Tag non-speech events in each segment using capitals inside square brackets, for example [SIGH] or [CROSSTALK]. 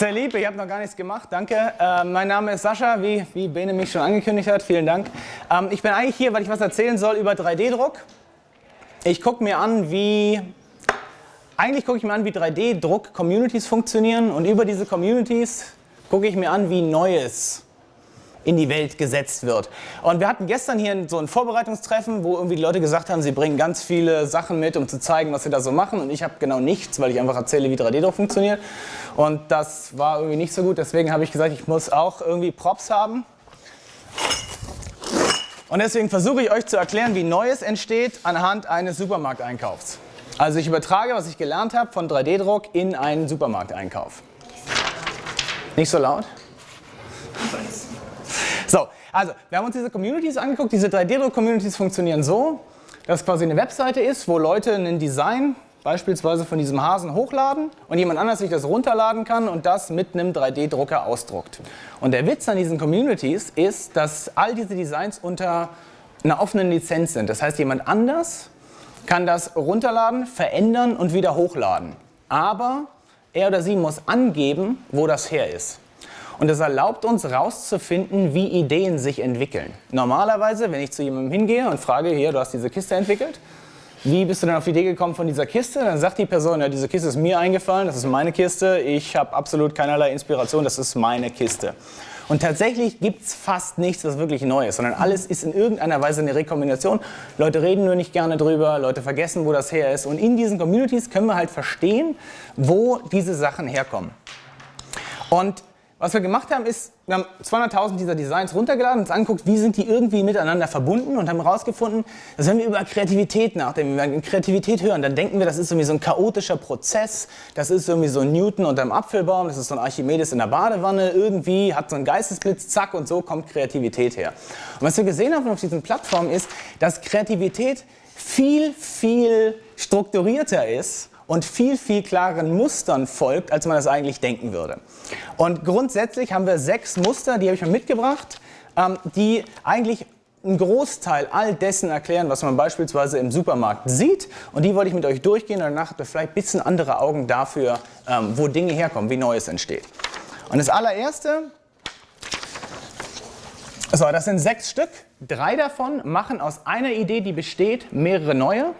Sehr lieb, ich habe noch gar nichts gemacht, danke. Äh, mein Name ist Sascha, wie, wie Bene mich schon angekündigt hat, vielen Dank. Ähm, ich bin eigentlich hier, weil ich was erzählen soll über 3D-Druck. Ich gucke mir an, wie, eigentlich gucke ich mir an, wie 3D-Druck-Communities funktionieren und über diese Communities gucke ich mir an, wie Neues in die Welt gesetzt wird. Und wir hatten gestern hier so ein Vorbereitungstreffen, wo irgendwie die Leute gesagt haben, sie bringen ganz viele Sachen mit, um zu zeigen, was sie da so machen. Und ich habe genau nichts, weil ich einfach erzähle, wie 3D-Druck funktioniert. Und das war irgendwie nicht so gut. Deswegen habe ich gesagt, ich muss auch irgendwie Props haben. Und deswegen versuche ich euch zu erklären, wie Neues entsteht anhand eines Supermarkteinkaufs. Also ich übertrage, was ich gelernt habe von 3D-Druck in einen Supermarkteinkauf. Nicht so laut? So, also wir haben uns diese Communities angeguckt. Diese 3D-Druck-Communities funktionieren so, dass quasi eine Webseite ist, wo Leute ein Design beispielsweise von diesem Hasen hochladen und jemand anders sich das runterladen kann und das mit einem 3D-Drucker ausdruckt. Und der Witz an diesen Communities ist, dass all diese Designs unter einer offenen Lizenz sind. Das heißt, jemand anders kann das runterladen, verändern und wieder hochladen. Aber er oder sie muss angeben, wo das her ist. Und das erlaubt uns herauszufinden, wie Ideen sich entwickeln. Normalerweise, wenn ich zu jemandem hingehe und frage, hier, du hast diese Kiste entwickelt, wie bist du denn auf die Idee gekommen von dieser Kiste? Dann sagt die Person, ja, diese Kiste ist mir eingefallen, das ist meine Kiste, ich habe absolut keinerlei Inspiration, das ist meine Kiste. Und tatsächlich gibt es fast nichts, was wirklich neu ist, sondern alles ist in irgendeiner Weise eine Rekombination. Leute reden nur nicht gerne drüber, Leute vergessen, wo das her ist. Und in diesen Communities können wir halt verstehen, wo diese Sachen herkommen. Und was wir gemacht haben, ist, wir haben 200.000 dieser Designs runtergeladen, uns angeguckt, wie sind die irgendwie miteinander verbunden und haben herausgefunden, dass wenn wir über Kreativität nachdenken, wenn wir Kreativität hören, dann denken wir, das ist irgendwie so ein chaotischer Prozess, das ist irgendwie so ein Newton unter dem Apfelbaum, das ist so ein Archimedes in der Badewanne, irgendwie hat so ein Geistesblitz, zack und so kommt Kreativität her. Und was wir gesehen haben auf diesen Plattformen ist, dass Kreativität viel, viel strukturierter ist und viel, viel klareren Mustern folgt, als man das eigentlich denken würde. Und grundsätzlich haben wir sechs Muster, die habe ich mal mitgebracht, ähm, die eigentlich einen Großteil all dessen erklären, was man beispielsweise im Supermarkt sieht. Und die wollte ich mit euch durchgehen und danach habt ihr vielleicht ein bisschen andere Augen dafür, ähm, wo Dinge herkommen, wie Neues entsteht. Und das allererste, so, das sind sechs Stück. Drei davon machen aus einer Idee, die besteht, mehrere neue.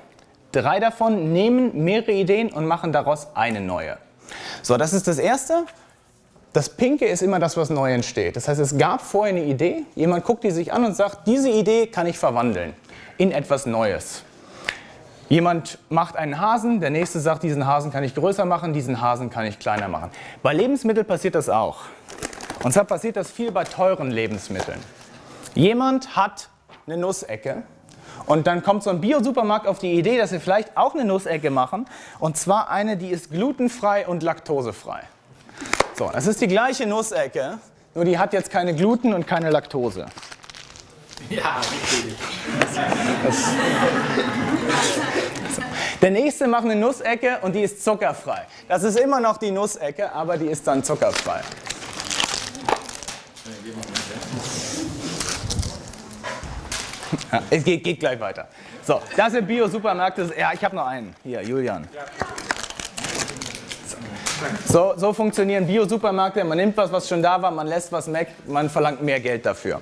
Drei davon nehmen mehrere Ideen und machen daraus eine neue. So, das ist das Erste. Das Pinke ist immer das, was neu entsteht. Das heißt, es gab vorher eine Idee, jemand guckt die sich an und sagt, diese Idee kann ich verwandeln in etwas Neues. Jemand macht einen Hasen, der nächste sagt, diesen Hasen kann ich größer machen, diesen Hasen kann ich kleiner machen. Bei Lebensmitteln passiert das auch. Und zwar passiert das viel bei teuren Lebensmitteln. Jemand hat eine Nussecke und dann kommt so ein Bio-Supermarkt auf die Idee, dass sie vielleicht auch eine Nussecke machen. Und zwar eine, die ist glutenfrei und laktosefrei. So, das ist die gleiche Nussecke, nur die hat jetzt keine Gluten und keine Laktose. Ja, natürlich. Der nächste macht eine Nussecke und die ist zuckerfrei. Das ist immer noch die Nussecke, aber die ist dann zuckerfrei. Ja, [LAUGHS] es geht, geht, gleich weiter. So, das sind Bio-Supermärkte. Ja, ich habe noch einen. Hier, Julian. So, so funktionieren Bio-Supermärkte. Man nimmt was, was schon da war, man lässt was weg, man verlangt mehr Geld dafür.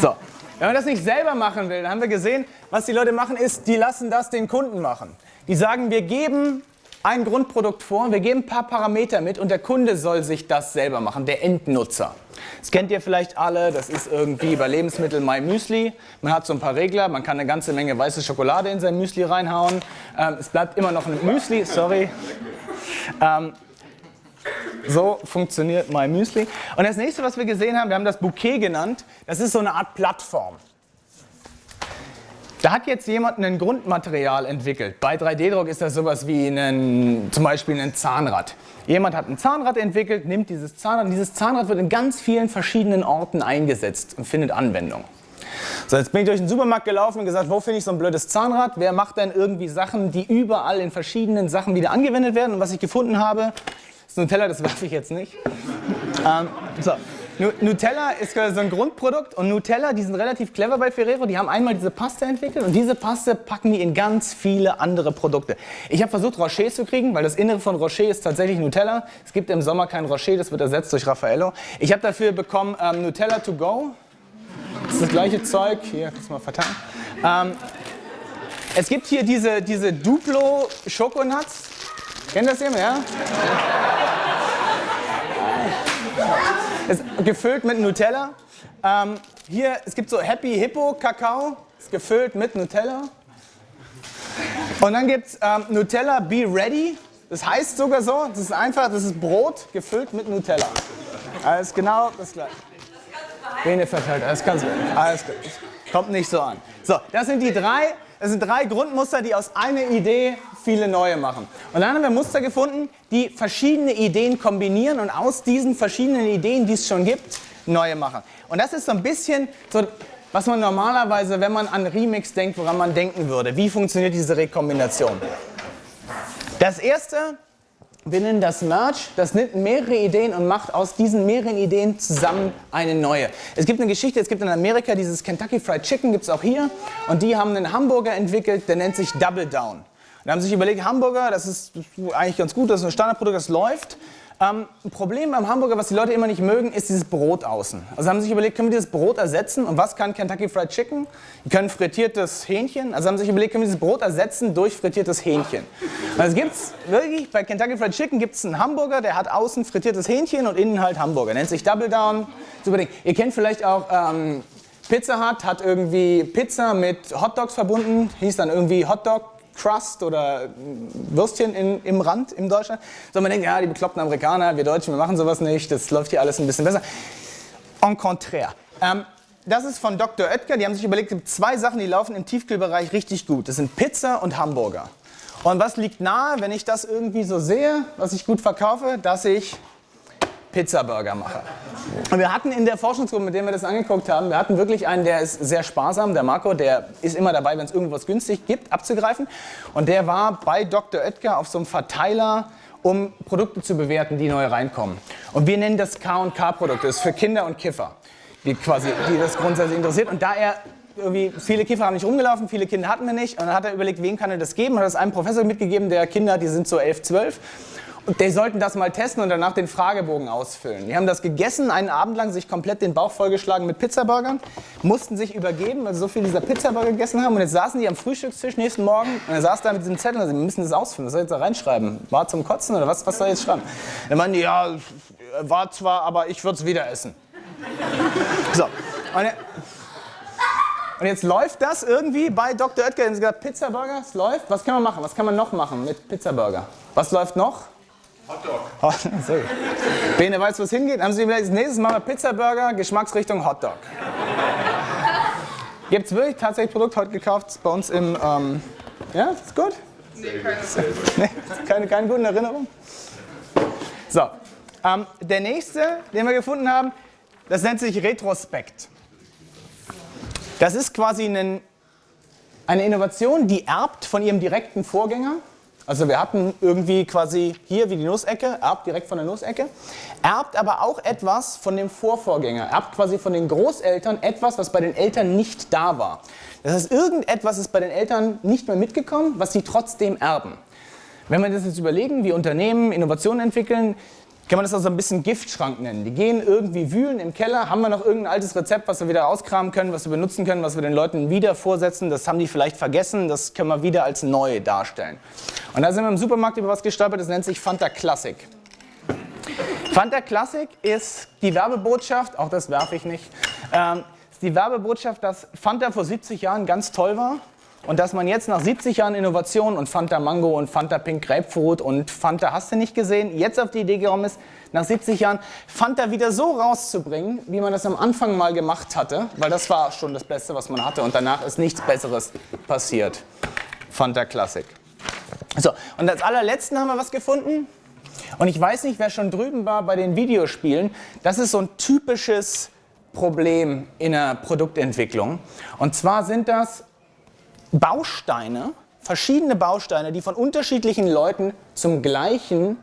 So, wenn man das nicht selber machen will, dann haben wir gesehen, was die Leute machen ist, die lassen das den Kunden machen. Die sagen, wir geben ein Grundprodukt vor, wir geben ein paar Parameter mit und der Kunde soll sich das selber machen, der Endnutzer. Das kennt ihr vielleicht alle, das ist irgendwie bei Lebensmitteln My Müsli. Man hat so ein paar Regler, man kann eine ganze Menge weiße Schokolade in sein Müsli reinhauen. Ähm, es bleibt immer noch ein Müsli, sorry. Ähm, so funktioniert My Müsli. Und das nächste, was wir gesehen haben, wir haben das Bouquet genannt, das ist so eine Art Plattform. Da hat jetzt jemand ein Grundmaterial entwickelt. Bei 3D-Druck ist das sowas wie einen, zum Beispiel ein Zahnrad. Jemand hat ein Zahnrad entwickelt, nimmt dieses Zahnrad und dieses Zahnrad wird in ganz vielen verschiedenen Orten eingesetzt und findet Anwendung. So, jetzt bin ich durch den Supermarkt gelaufen und gesagt, wo finde ich so ein blödes Zahnrad? Wer macht denn irgendwie Sachen, die überall in verschiedenen Sachen wieder angewendet werden? Und was ich gefunden habe, ist ein Teller, das [LAUGHS] werfe ich jetzt nicht. Ähm, so. Nutella ist so ein Grundprodukt und Nutella, die sind relativ clever bei Ferrero, die haben einmal diese Paste entwickelt und diese Paste packen die in ganz viele andere Produkte. Ich habe versucht Rocher zu kriegen, weil das Innere von Rocher ist tatsächlich Nutella. Es gibt im Sommer kein Rocher, das wird ersetzt durch Raffaello. Ich habe dafür bekommen ähm, Nutella to go. Das ist das gleiche Zeug, hier, kannst du mal verteilen. Ähm, es gibt hier diese, diese Duplo Schokonuts. Kennt das jemand, ja? Ist gefüllt mit Nutella. Ähm, hier, es gibt so Happy Hippo Kakao, ist gefüllt mit Nutella. Und dann gibt es ähm, Nutella Be Ready. Das heißt sogar so, das ist einfach, das ist Brot gefüllt mit Nutella. Alles genau das gleiche. Bene verteilt, alles ganz alles gut. Kommt nicht so an. So, das sind die drei, das sind drei Grundmuster, die aus einer Idee viele neue machen. Und dann haben wir Muster gefunden, die verschiedene Ideen kombinieren und aus diesen verschiedenen Ideen, die es schon gibt, neue machen. Und das ist so ein bisschen so, was man normalerweise, wenn man an Remix denkt, woran man denken würde. Wie funktioniert diese Rekombination? Das erste, wir nennen das Merge, das nimmt mehrere Ideen und macht aus diesen mehreren Ideen zusammen eine neue. Es gibt eine Geschichte, es gibt in Amerika dieses Kentucky Fried Chicken, gibt es auch hier. Und die haben einen Hamburger entwickelt, der nennt sich Double Down. Und haben sich überlegt, Hamburger, das ist eigentlich ganz gut, das ist ein Standardprodukt, das läuft. Ähm, ein Problem beim Hamburger, was die Leute immer nicht mögen, ist dieses Brot außen. Also haben sich überlegt, können wir dieses Brot ersetzen? Und was kann Kentucky Fried Chicken? Die können frittiertes Hähnchen. Also haben sich überlegt, können wir dieses Brot ersetzen durch frittiertes Hähnchen? Also gibt es wirklich, bei Kentucky Fried Chicken gibt es einen Hamburger, der hat außen frittiertes Hähnchen und innen halt Hamburger. Nennt sich Double Down. Super Ding. Ihr kennt vielleicht auch ähm, Pizza Hut, hat irgendwie Pizza mit Hot Dogs verbunden, hieß dann irgendwie Hot Dog Crust oder Würstchen in, im Rand in Deutschland. So man denkt, ja, die bekloppten Amerikaner, wir Deutschen, wir machen sowas nicht, das läuft hier alles ein bisschen besser. En contraire. Ähm, das ist von Dr. Oetker, die haben sich überlegt, es gibt zwei Sachen, die laufen im Tiefkühlbereich richtig gut. Das sind Pizza und Hamburger. Und was liegt nahe, wenn ich das irgendwie so sehe, was ich gut verkaufe, dass ich Pizzaburger mache. Und wir hatten in der Forschungsgruppe, mit der wir das angeguckt haben, wir hatten wirklich einen, der ist sehr sparsam, der Marco, der ist immer dabei, wenn es irgendwas günstig gibt, abzugreifen. Und der war bei Dr. Oetker auf so einem Verteiler, um Produkte zu bewerten, die neu reinkommen. Und wir nennen das K&K-Produkte, das ist für Kinder und Kiffer, die, quasi, die das grundsätzlich interessiert. Und da er irgendwie, viele Kiffer haben nicht rumgelaufen, viele Kinder hatten wir nicht. Und dann hat er überlegt, wen kann er das geben? Hat das einem Professor mitgegeben, der Kinder, die sind so 11, 12. Und die sollten das mal testen und danach den Fragebogen ausfüllen. Die haben das gegessen, einen Abend lang sich komplett den Bauch vollgeschlagen mit Pizzaburgern, mussten sich übergeben, weil sie so viel dieser Pizzaburger gegessen haben. Und jetzt saßen die am Frühstückstisch nächsten Morgen und er saß da mit diesem Zettel und sie müssen das ausfüllen. Was soll ich jetzt da reinschreiben? War zum Kotzen oder was, was soll ich jetzt schreiben? Dann meinen die, ja, war zwar, aber ich würde es wieder essen. So. Und, und jetzt läuft das irgendwie bei Dr. Oetker. Sie gesagt, Pizzaburger, es läuft. Was kann man machen? Was kann man noch machen mit Pizzaburger? Was läuft noch? Hotdog. [LAUGHS] Oh, sorry. Bene, weißt du, wo es hingeht? Haben Sie vielleicht nächstes Mal Pizza-Burger, Geschmacksrichtung Hotdog. Gibt es wirklich tatsächlich Produkt heute gekauft bei uns im. Ähm, ja, ist gut? Nee, keine, nee, keine, keine guten Erinnerungen? So, ähm, der nächste, den wir gefunden haben, das nennt sich Retrospekt. Das ist quasi ein, eine Innovation, die erbt von ihrem direkten Vorgänger. Also wir hatten irgendwie quasi hier wie die Nussecke, erbt direkt von der Nussecke, erbt aber auch etwas von dem Vorvorgänger, erbt quasi von den Großeltern etwas, was bei den Eltern nicht da war. Das heißt, irgendetwas ist bei den Eltern nicht mehr mitgekommen, was sie trotzdem erben. Wenn wir das jetzt überlegen, wie Unternehmen Innovationen entwickeln, kann man das also ein bisschen Giftschrank nennen. Die gehen irgendwie wühlen im Keller, haben wir noch irgendein altes Rezept, was wir wieder auskramen können, was wir benutzen können, was wir den Leuten wieder vorsetzen, das haben die vielleicht vergessen, das können wir wieder als neu darstellen. Und da sind wir im Supermarkt über was gestolpert, das nennt sich Fanta Classic. Fanta Classic ist die Werbebotschaft, auch das werfe ich nicht, ähm, ist die Werbebotschaft, dass Fanta vor 70 Jahren ganz toll war und dass man jetzt nach 70 Jahren Innovation und Fanta Mango und Fanta Pink Grapefruit und Fanta hast du nicht gesehen, jetzt auf die Idee gekommen ist, nach 70 Jahren Fanta wieder so rauszubringen, wie man das am Anfang mal gemacht hatte, weil das war schon das Beste, was man hatte und danach ist nichts Besseres passiert. Fanta Classic. So, und als allerletzten haben wir was gefunden. Und ich weiß nicht, wer schon drüben war bei den Videospielen. Das ist so ein typisches Problem in der Produktentwicklung. Und zwar sind das Bausteine, verschiedene Bausteine, die von unterschiedlichen Leuten zum gleichen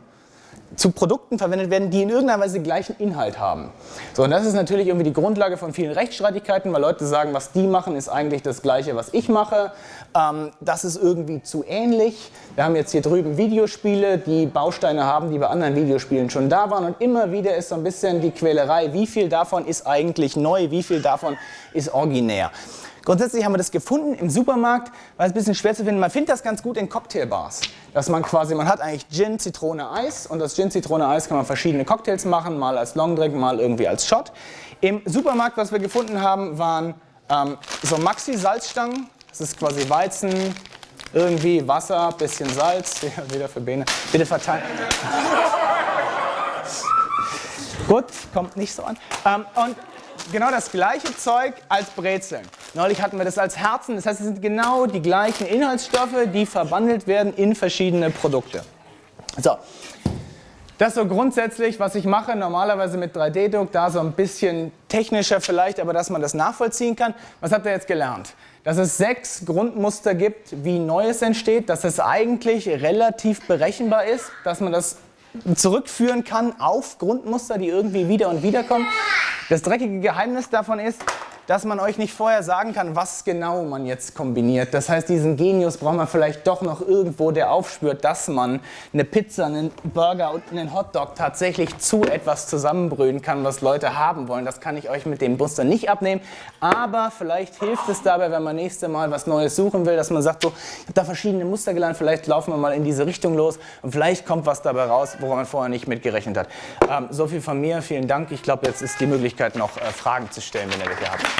zu Produkten verwendet werden, die in irgendeiner Weise den gleichen Inhalt haben. So, und das ist natürlich irgendwie die Grundlage von vielen Rechtsstreitigkeiten, weil Leute sagen, was die machen, ist eigentlich das Gleiche, was ich mache. Ähm, das ist irgendwie zu ähnlich. Wir haben jetzt hier drüben Videospiele, die Bausteine haben, die bei anderen Videospielen schon da waren. Und immer wieder ist so ein bisschen die Quälerei, wie viel davon ist eigentlich neu, wie viel davon ist originär. Grundsätzlich haben wir das gefunden im Supermarkt, weil es ein bisschen schwer zu finden. Man findet das ganz gut in Cocktailbars. Dass man quasi, man hat eigentlich Gin, Zitrone, Eis und das Gin, Zitrone, Eis kann man verschiedene Cocktails machen, mal als Longdrink, mal irgendwie als Shot. Im Supermarkt, was wir gefunden haben, waren ähm, so Maxi-Salzstangen. Das ist quasi Weizen, irgendwie Wasser, bisschen Salz, [LAUGHS] wieder für Bene. Bitte verteilen. [LAUGHS] Gut, kommt nicht so an. Ähm, und genau das gleiche Zeug als Brezeln. Neulich hatten wir das als Herzen, das heißt, es sind genau die gleichen Inhaltsstoffe, die verwandelt werden in verschiedene Produkte. So, das so grundsätzlich, was ich mache, normalerweise mit 3D-Druck, da so ein bisschen technischer vielleicht, aber dass man das nachvollziehen kann. Was habt ihr jetzt gelernt? Dass es sechs Grundmuster gibt, wie Neues entsteht, dass es eigentlich relativ berechenbar ist, dass man das zurückführen kann auf Grundmuster, die irgendwie wieder und wieder kommen. Das dreckige Geheimnis davon ist, dass man euch nicht vorher sagen kann, was genau man jetzt kombiniert. Das heißt, diesen Genius braucht man vielleicht doch noch irgendwo, der aufspürt, dass man eine Pizza, einen Burger und einen Hotdog tatsächlich zu etwas zusammenbrühen kann, was Leute haben wollen. Das kann ich euch mit dem Muster nicht abnehmen, aber vielleicht hilft es dabei, wenn man nächste Mal was Neues suchen will, dass man sagt, so, ich habe da verschiedene Muster gelernt, vielleicht laufen wir mal in diese Richtung los und vielleicht kommt was dabei raus, woran man vorher nicht mit gerechnet hat. Ähm, so viel von mir, vielen Dank. Ich glaube, jetzt ist die Möglichkeit noch äh, Fragen zu stellen, wenn ihr welche habt.